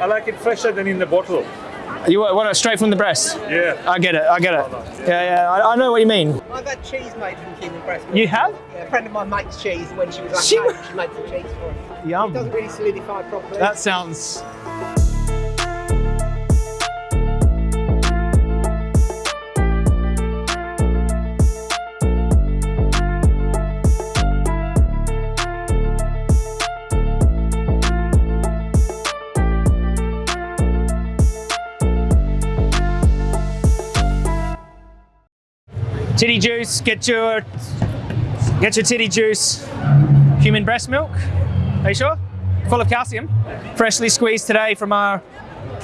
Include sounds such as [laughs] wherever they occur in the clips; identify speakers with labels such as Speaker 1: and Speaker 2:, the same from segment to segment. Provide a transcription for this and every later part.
Speaker 1: I like it fresher than in the bottle.
Speaker 2: You want it straight from the breast?
Speaker 1: Yeah.
Speaker 2: I get it. I get it. Yeah, yeah. I, I know what you mean.
Speaker 3: I've had cheese made from human breast milk.
Speaker 2: You have?
Speaker 3: Yeah, a friend of mine makes cheese when she was like
Speaker 2: She-
Speaker 3: she, she made some cheese for us. It
Speaker 2: Yum.
Speaker 3: doesn't really solidify properly.
Speaker 2: That sounds. Titty juice, get your get your titty juice. Human breast milk. Are you sure? Full of calcium. Freshly squeezed today from our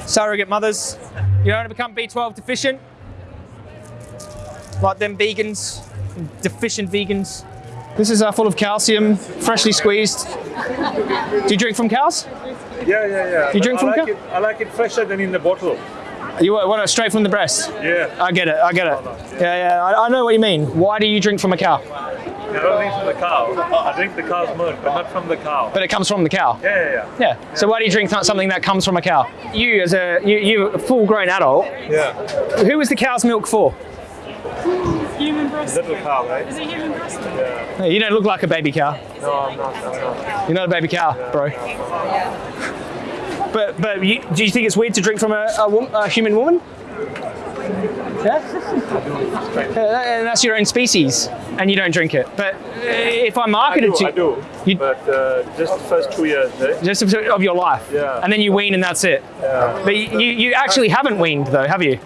Speaker 2: surrogate mothers. You don't want to become B12 deficient. Like them vegans, deficient vegans. This is uh, full of calcium, freshly squeezed. Do you drink from cows?
Speaker 1: Yeah, yeah, yeah.
Speaker 2: You drink
Speaker 1: I
Speaker 2: from
Speaker 1: like
Speaker 2: cow?
Speaker 1: it. I like it fresher than in the bottle.
Speaker 2: You want want it straight from the breast?
Speaker 1: Yeah.
Speaker 2: I get it, I get it. Yeah, yeah, I, I know what you mean. Why do you drink from a cow?
Speaker 1: I don't drink from the cow. I drink the cow's milk, but not from the cow.
Speaker 2: But it comes from the cow.
Speaker 1: Yeah, yeah, yeah.
Speaker 2: Yeah. So why do you drink something that comes from a cow? You, as a you, you a full-grown adult,
Speaker 1: Yeah.
Speaker 2: who is the cow's milk for?
Speaker 4: Human breast.
Speaker 1: Little cow, right?
Speaker 4: Is it human breast?
Speaker 1: Yeah.
Speaker 2: Hey, you don't look like a baby cow.
Speaker 1: No, I'm not. I'm not.
Speaker 2: You're not a baby cow, bro. But but you, do you think it's weird to drink from a, a, a human woman? Yeah? Yeah, and that's your own species, and you don't drink it. But uh, if I
Speaker 1: I
Speaker 2: marketed
Speaker 1: do,
Speaker 2: to
Speaker 1: I do.
Speaker 2: You-
Speaker 1: But uh, just the first two years, eh?
Speaker 2: just of your life,
Speaker 1: Yeah.
Speaker 2: and then you wean and that's it.
Speaker 1: Yeah.
Speaker 2: But you, you you actually haven't weaned though, have you?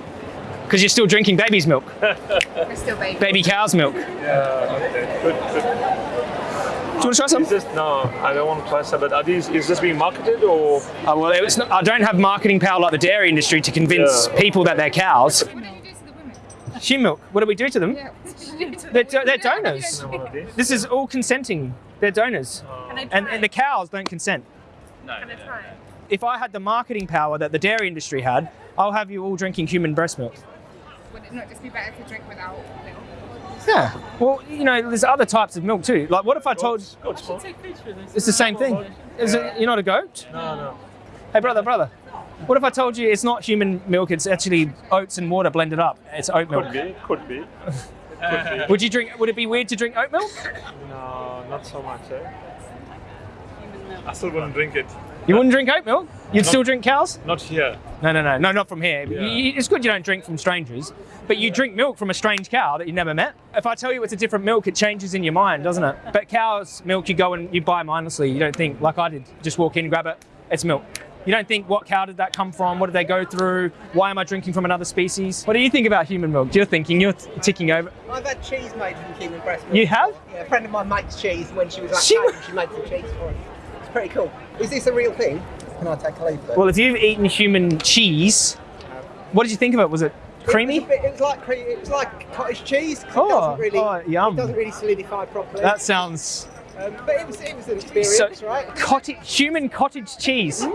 Speaker 2: Because you're still drinking baby's milk, [laughs]
Speaker 5: We're still baby.
Speaker 2: baby cow's milk.
Speaker 1: Yeah, okay. Good, good.
Speaker 2: Do you want to try some?
Speaker 1: Is this, no, I don't want to try some, but are these, is this being marketed or?
Speaker 2: Oh, well, it's not, I don't have marketing power like the dairy industry to convince
Speaker 1: Yeah.
Speaker 2: people that they're cows.
Speaker 5: What do you do to the women?
Speaker 2: Skim milk. What do we do to them?
Speaker 5: Yeah, what do you do to [laughs]
Speaker 2: They're, they're donors.
Speaker 1: One of these?
Speaker 2: This is all consenting. They're donors.
Speaker 5: Oh. Can
Speaker 2: And, and the cows don't consent.
Speaker 5: Can I try it?
Speaker 2: If I had the marketing power that the dairy industry had, I'll have you all drinking human breast milk.
Speaker 5: Would it not just be better to drink without milk?
Speaker 2: Yeah. Well, you know, there's other types of milk too. Like, what if I told
Speaker 1: Goat's milk?
Speaker 4: Take a picture
Speaker 2: it's the same thing? Is it, you're not a goat?
Speaker 1: No, no.
Speaker 2: Hey, brother, brother. What if I told you it's not human milk? It's actually oats and water blended up. It's oat milk.
Speaker 1: Could be, could be. Could be.
Speaker 2: Would you drink? Would it be weird to drink oat milk?
Speaker 1: No, not so much, eh? I still wouldn't drink it.
Speaker 2: You wouldn't drink oat milk? You'd still drink cows?
Speaker 1: Not here.
Speaker 2: No, no, no, no, not from here.
Speaker 1: Yeah.
Speaker 2: It's good you don't drink from strangers, but you drink milk from a strange cow that you never met. If I tell you it's a different milk, it changes in your mind, doesn't it? But cow's milk, you go and you buy mindlessly. You don't think like I did. Just walk in, grab it. It's milk. You don't think what cow did that come from? What did they go through? Why am I drinking from another species? What do you think about human milk? You're thinking, you're t- ticking over.
Speaker 3: I've had cheese made from human breast milk.
Speaker 2: You have?
Speaker 3: Yeah, a friend of mine makes cheese when she was like
Speaker 2: She-
Speaker 3: she made some cheese for us. It's pretty cool. Is this a real thing? Can I take a leaf?
Speaker 2: Well, if you've eaten human cheese, what did you think of it? Was it creamy?
Speaker 3: It was, bit, it was like cre- it was like cottage cheese.
Speaker 2: Oh,
Speaker 3: it doesn't really,
Speaker 2: oh, yum.
Speaker 3: It doesn't really solidify properly.
Speaker 2: That sounds
Speaker 3: um, but it was it was an experience,
Speaker 2: so
Speaker 3: right?
Speaker 2: cottage, human cottage cheese.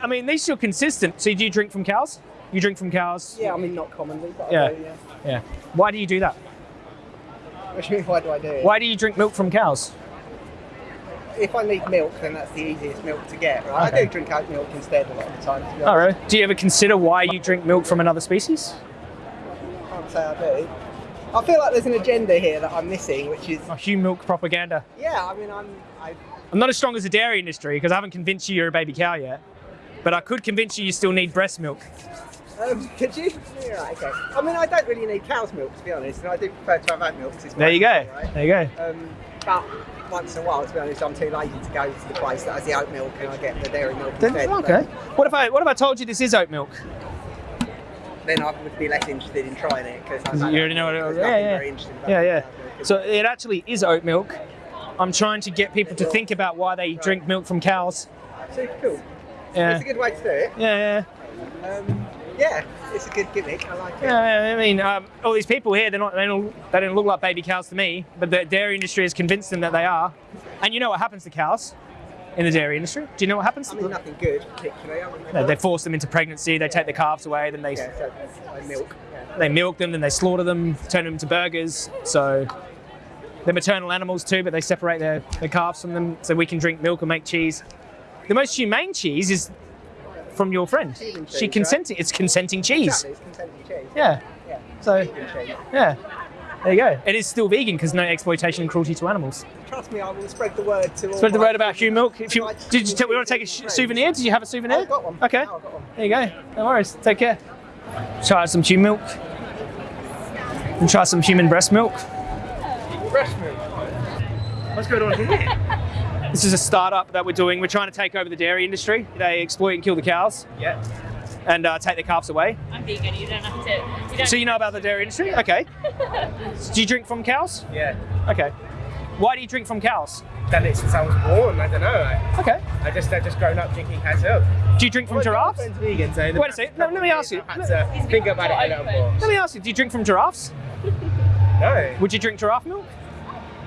Speaker 2: I mean, these still consistent. So do you drink from cows? You drink from cows?
Speaker 3: Yeah, I mean not commonly, but
Speaker 2: Yeah.
Speaker 3: Do, yeah.
Speaker 2: Yeah. Why do you do that?
Speaker 3: What do you mean, why do I do it?
Speaker 2: Why do you drink milk from cows?
Speaker 3: If I need milk, then that's the easiest milk to get, right? I do drink oat milk instead a lot of the time. To
Speaker 2: Oh, Do you ever consider why you drink milk from another species?
Speaker 3: I can't say I do. I feel like there's an agenda here that I'm missing, which is
Speaker 2: Oh, human milk propaganda.
Speaker 3: yeah. I mean, I'm I,
Speaker 2: I'm not as strong as the dairy industry because I haven't convinced you you're a baby cow yet. But I could convince you you still need breast milk.
Speaker 3: um, [laughs] could you? Yeah, right, okay. I mean, I don't really need cow's milk to be honest, and I do prefer to have oat milk.
Speaker 2: There you go.
Speaker 3: healthy,
Speaker 2: There you go.
Speaker 3: Um, but once in a while, to be honest, I'm too lazy to go to the place that has the oat milk, and I get the dairy milk
Speaker 2: Then,
Speaker 3: instead.
Speaker 2: okay. What if I what if I told you this is oat milk?
Speaker 3: Then I would be less interested in trying it because
Speaker 2: You already know what it is. Yeah, yeah.
Speaker 3: Very
Speaker 2: Yeah, yeah.
Speaker 3: cow's.
Speaker 2: So it actually is oat milk. I'm trying to get people to think about why they drink milk from cows.
Speaker 3: super cool.
Speaker 2: Yeah.
Speaker 3: It's a good way to do it.
Speaker 2: Yeah, yeah.
Speaker 3: Um, yeah, it's a good gimmick. I like it.
Speaker 2: Yeah, I mean, um, all these people here, they're not, they don't, they don't look like baby cows to me, but the dairy industry has convinced them that they are. And you know what happens to cows in the dairy industry? Do you know what happens?
Speaker 3: I mean, nothing good particularly. I mean,
Speaker 2: They- they force them into pregnancy, they take the calves away, then they,
Speaker 3: yeah, so like milk. Yeah.
Speaker 2: they milk them, then they slaughter them, turn them into burgers. So they're maternal animals too, but they separate their, their calves from them so we can drink milk and make cheese. The most humane cheese is from your friend.
Speaker 3: Cheese,
Speaker 2: She
Speaker 3: right?
Speaker 2: consenting. It's consenting cheese.
Speaker 3: Exactly, it's consenting cheese.
Speaker 2: Yeah.
Speaker 3: Yeah.
Speaker 2: So
Speaker 3: cheese.
Speaker 2: yeah. There you go. It is still vegan because no exploitation and cruelty to animals.
Speaker 3: Trust me, I will spread the word to all
Speaker 2: Spread the word about human milk. If you did you tell we want to take a souvenir? Did you have a souvenir?
Speaker 3: Oh, I've got one.
Speaker 2: Okay.
Speaker 3: I've got one.
Speaker 2: There you go. No worries. Take care. Try some human milk. And try some human breast milk.
Speaker 3: Breast milk.
Speaker 2: What's going on here? [laughs] this is a startup that we're doing. We're trying to take over the dairy industry. They exploit and kill the cows
Speaker 3: Yeah.
Speaker 2: and uh, take the calves away.
Speaker 4: I'm vegan. You don't have to. You don't
Speaker 2: So you know about the dairy industry? Okay. [laughs] Do you drink from cows?
Speaker 3: Yeah.
Speaker 2: Okay. Why do you drink from cows?
Speaker 3: Done it since I was born. I don't know. I,
Speaker 2: Okay.
Speaker 3: I just I just grown up drinking cow's milk.
Speaker 2: Do you drink from
Speaker 3: My
Speaker 2: giraffes?
Speaker 3: vegan, so
Speaker 2: Wait a second. No, let me ask you.
Speaker 3: I've had to think about it a little more.
Speaker 2: Let me ask you, do you drink from giraffes? [laughs]
Speaker 3: No,
Speaker 2: Would you drink giraffe milk?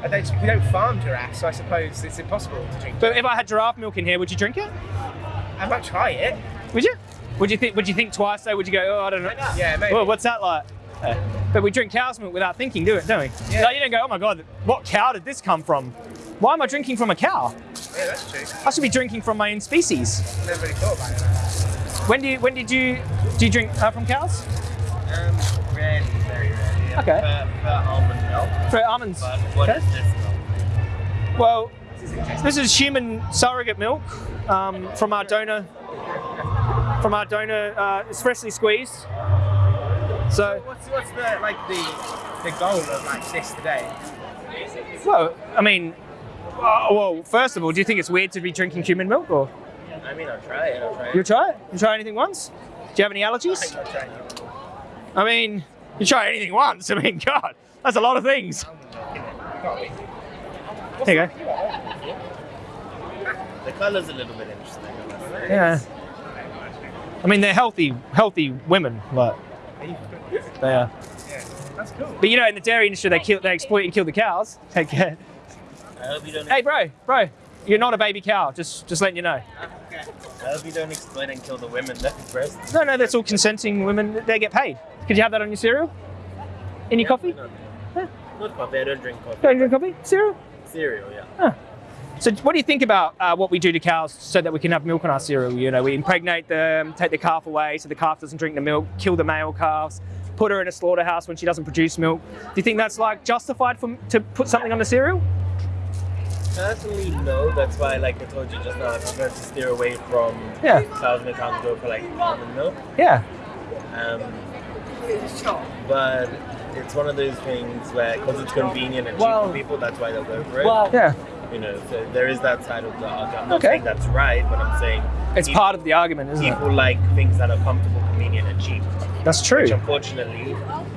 Speaker 3: I don't, we don't farm giraffes, so I suppose it's impossible to drink.
Speaker 2: But if I had giraffe milk in here, would you drink it?
Speaker 3: I might try it.
Speaker 2: Would you? Would you think? Would you think twice? Though? Would you go? Oh, I don't know.
Speaker 3: Yeah, maybe.
Speaker 2: Well, what's that like? Uh, but we drink cow's milk without thinking, do it, don't we?
Speaker 3: Yeah.
Speaker 2: Like, you don't go, oh my god, what cow did this come from? Why am I drinking from a cow?
Speaker 3: yeah, that's true.
Speaker 2: I should be drinking from my own species.
Speaker 3: I never really thought about it that.
Speaker 2: When do you? When did you? Do you drink uh, from cows?
Speaker 6: Um, rarely, very rarely. Yeah.
Speaker 2: Okay.
Speaker 6: For, for almond milk.
Speaker 2: Almonds.
Speaker 6: But what is
Speaker 2: Okay.
Speaker 6: this milk?
Speaker 2: Well, this is human surrogate milk um, from our donor. From our donor, uh, it's freshly squeezed. So,
Speaker 3: What's what's the like the the goal of like this today?
Speaker 2: well, I mean, uh, well, first of all, do you think it's weird to be drinking human milk, or
Speaker 6: I mean, I'll try it. I'll try it.
Speaker 2: you try it? You try anything once? Do you have any allergies?
Speaker 3: I'll try.
Speaker 2: I mean, you try anything once. I mean, God, that's a lot of things. There you go.
Speaker 6: The colour's a little bit interesting. I must say.
Speaker 2: Yeah. I mean, they're healthy, healthy women, but they are.
Speaker 3: Yeah, that's cool.
Speaker 2: But you know, in the dairy industry, they kill, they exploit and kill the cows. [laughs] Take care.
Speaker 6: I hope you don't.
Speaker 2: Hey, bro, bro, you're not a baby cow. Just, just letting you know.
Speaker 6: I hope you don't exploit and kill the women that have breasts.
Speaker 2: No, no, that's all consenting women. They get paid. Could you have that on your cereal? In your coffee?
Speaker 6: No, Not coffee. I don't drink coffee.
Speaker 2: Don't drink coffee? Cereal?
Speaker 6: Cereal, yeah.
Speaker 2: So, what do you think about uh, what we do to cows so that we can have milk on our cereal? You know, we impregnate them, take the calf away so the calf doesn't drink the milk, kill the male calves, put her in a slaughterhouse when she doesn't produce milk. Do you think that's like justified for to put something on the cereal?
Speaker 6: Personally, no. That's why, like I told you just now, I prefer to steer away from
Speaker 2: Yeah.
Speaker 6: cows and go for like almond milk.
Speaker 2: Yeah.
Speaker 6: Um, but it's one of those things where, because it's convenient and cheap
Speaker 2: Well-
Speaker 6: for people, that's why they'll go for it.
Speaker 2: Yeah.
Speaker 6: you know, so there is that side of the argument. I'm not
Speaker 2: Okay.
Speaker 6: saying that's right, but I'm saying
Speaker 2: It's
Speaker 6: people,
Speaker 2: part of the argument, isn't it?
Speaker 6: people like things that are comfortable, convenient, and cheap.
Speaker 2: That's true.
Speaker 6: Which unfortunately,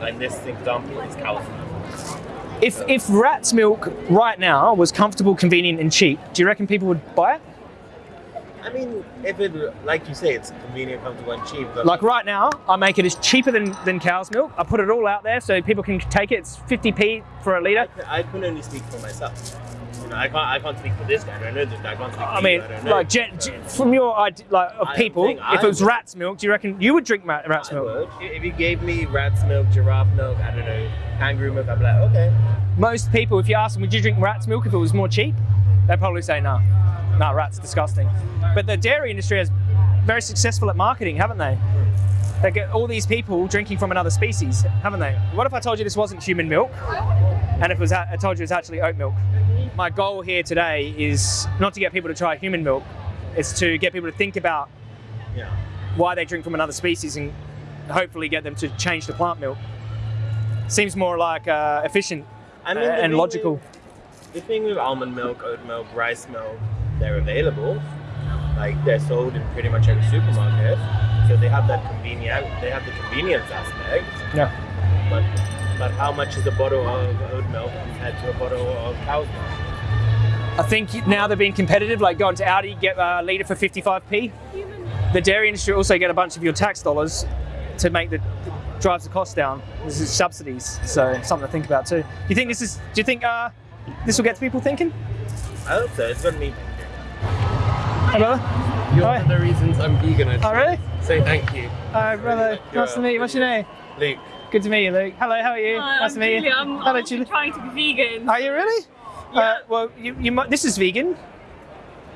Speaker 6: in this example, is cow's milk.
Speaker 2: If if rat's milk right now was comfortable, convenient, and cheap, do you reckon people would buy it?
Speaker 6: I mean, if it, like you say, it's convenient, comfortable, and cheap. But
Speaker 2: Like right now, I make it as cheaper than, than cow's milk. I put it all out there so people can take it. It's 50p for a litre.
Speaker 6: I can only speak for myself. You know, I can't. I can't speak for this guy. I don't know this guy. I can't speak.
Speaker 2: I mean,
Speaker 6: I
Speaker 2: like from your idea, like of
Speaker 6: I'm
Speaker 2: people, if it was
Speaker 6: would.
Speaker 2: rat's milk, do you reckon you would drink rat's
Speaker 6: I
Speaker 2: milk?
Speaker 6: would. If you gave me rat's milk, giraffe milk, I don't know, kangaroo milk, I'd be like, okay.
Speaker 2: Most people, if you ask them, would you drink rat's milk if it was more cheap? They'd probably say no. No, rat's disgusting. But the dairy industry is very successful at marketing, haven't they? They get all these people drinking from another species, haven't they? What if I told you this wasn't human milk, and if it was, I told you it's actually oat milk? My goal here today is not to get people to try human milk, it's to get people to think about why they drink from another species and hopefully get them to change to plant milk. Seems more like uh, efficient
Speaker 6: I mean,
Speaker 2: and logical.
Speaker 6: With, the thing with almond milk, oat milk, rice milk, they're available. Like they're sold in pretty much every supermarket, so they have that convenient. They have the convenience aspect.
Speaker 2: Yeah.
Speaker 6: But but how much is a bottle of oat milk compared to a bottle of cow's milk?
Speaker 2: I think now they're being competitive, like going to Aldi, get a litre for 55p. The dairy industry also get a bunch of your tax dollars to make the drives the cost down. This is subsidies, so something to think about too. Do you think this is? Do you think uh, this will get people thinking?
Speaker 6: I hope so. It's got me.
Speaker 2: Hey, brother.
Speaker 7: You're
Speaker 2: Hi.
Speaker 7: one of the reasons I'm vegan. I
Speaker 2: Oh, really?
Speaker 7: Say thank you.
Speaker 2: Hi, brother.
Speaker 7: You're
Speaker 2: Nice to meet you. What's your name?
Speaker 6: Luke,
Speaker 2: Good to meet you, Luke. Hello, how are you?
Speaker 4: Hi,
Speaker 2: nice
Speaker 4: I'm
Speaker 2: to meet
Speaker 4: Julia.
Speaker 2: you.
Speaker 4: I'm,
Speaker 2: Hello,
Speaker 4: I'm
Speaker 2: Julia.
Speaker 4: trying to be vegan.
Speaker 2: Are you really? Uh, well, you, you might, this is vegan.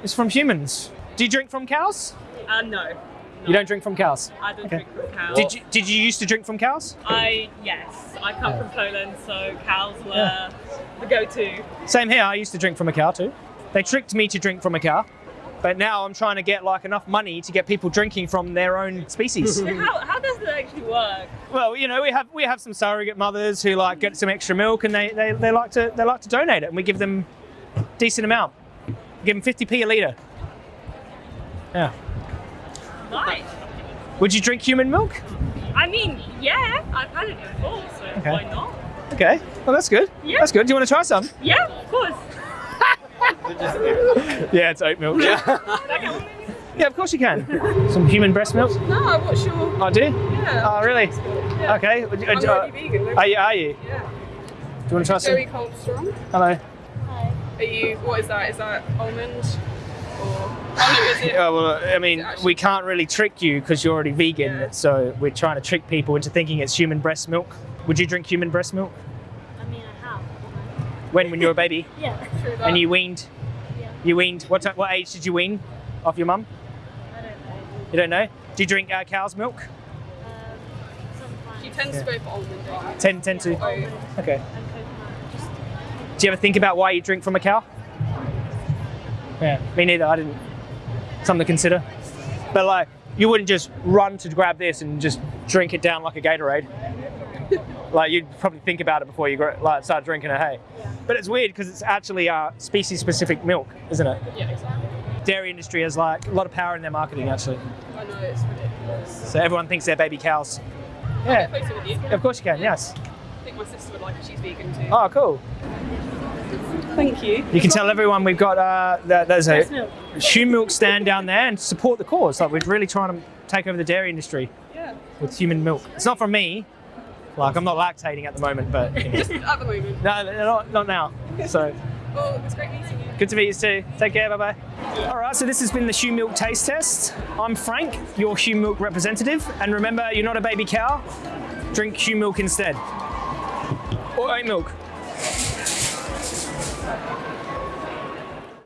Speaker 2: It's from humans. Do you drink from cows?
Speaker 4: Uh, no.
Speaker 2: You don't drink from cows.
Speaker 8: I don't
Speaker 2: Okay.
Speaker 8: drink from cows.
Speaker 2: Did you did you used to drink from cows?
Speaker 8: I yes, I come
Speaker 2: Yeah.
Speaker 8: from Poland, so cows were
Speaker 2: Yeah.
Speaker 8: the go-to.
Speaker 2: Same here. I used to drink from a cow too. They tricked me to drink from a cow, but now I'm trying to get like enough money to get people drinking from their own species. [laughs]
Speaker 8: How, how does that actually work?
Speaker 2: well, you know, we have we have some surrogate mothers who like get some extra milk and they, they, they like to they like to donate it and we give them decent amount. Give them 50p a litre. Yeah.
Speaker 8: Nice.
Speaker 2: Would you drink human milk?
Speaker 8: I mean, yeah, I've had it before, so
Speaker 2: Okay.
Speaker 8: why not?
Speaker 2: Okay. Well, that's good.
Speaker 8: Yeah.
Speaker 2: That's good. Do you want to try some?
Speaker 8: Yeah, of course.
Speaker 2: Yeah, it's oat milk. Yeah. yeah, of course you can. Some human breast milk.
Speaker 5: No, what's your?
Speaker 2: Oh, do you?
Speaker 5: Yeah.
Speaker 2: Oh, really?
Speaker 5: Yeah.
Speaker 2: Okay.
Speaker 5: I'm already vegan.
Speaker 2: Uh, are you? Are you?
Speaker 5: Yeah.
Speaker 2: Do you want to try some?
Speaker 5: Joey Cold Strong.
Speaker 2: Hello. Hi.
Speaker 5: Are you? What is that? Is that almond? Or oh no.
Speaker 2: Yeah, well, I mean,
Speaker 5: actually-
Speaker 2: we can't really trick you because you're already vegan,
Speaker 5: Yeah.
Speaker 2: so we're trying to trick people into thinking it's human breast milk. Would you drink human breast milk?
Speaker 4: I mean, I have.
Speaker 2: When, when you were a baby?
Speaker 4: Yeah.
Speaker 5: True that.
Speaker 2: And you weaned?
Speaker 4: Yeah.
Speaker 2: You weaned? What, ti- what age did you wean off your mum?
Speaker 4: I don't know.
Speaker 2: You don't know? Do you drink uh, cow's milk?
Speaker 4: Um.
Speaker 5: She tends to go for almond. don't you?
Speaker 2: 10, 10 to?
Speaker 5: Oh,
Speaker 2: Okay.
Speaker 4: Just
Speaker 2: Do you ever think about why you drink from a cow? Yeah, me neither. I didn't. Something to consider. But like, you wouldn't just run to grab this and just drink it down like a Gatorade. Like you'd probably think about it before you gr- like start drinking it. Hey, but it's weird because it's actually uh, species-specific milk, isn't it?
Speaker 5: Yeah, exactly.
Speaker 2: Dairy industry has like a lot of power in their marketing actually.
Speaker 5: I know it's ridiculous.
Speaker 2: So everyone thinks they're baby cows. Yeah,
Speaker 5: Closer with you.
Speaker 2: of course you can. Yes.
Speaker 5: I think my sister would like it. She's vegan too.
Speaker 2: Oh, cool.
Speaker 8: Thank you.
Speaker 2: You can tell everyone we've got uh, that there's a
Speaker 4: milk.
Speaker 2: shoe milk stand down there and support the cause. Like we're really trying to take over the dairy industry
Speaker 5: Yeah.
Speaker 2: with human milk. It's not from me. Like I'm not lactating at the moment, but you know. [laughs]
Speaker 5: Just at the moment.
Speaker 2: no, no, not, not now. So [laughs]
Speaker 5: Well, it was great meeting you.
Speaker 2: good to meet you too. Take care. Bye bye. All right. So this has been the shoe milk taste test. I'm Frank, your shoe milk representative, and remember, you're not a baby cow. Drink shoe milk instead, or oat milk.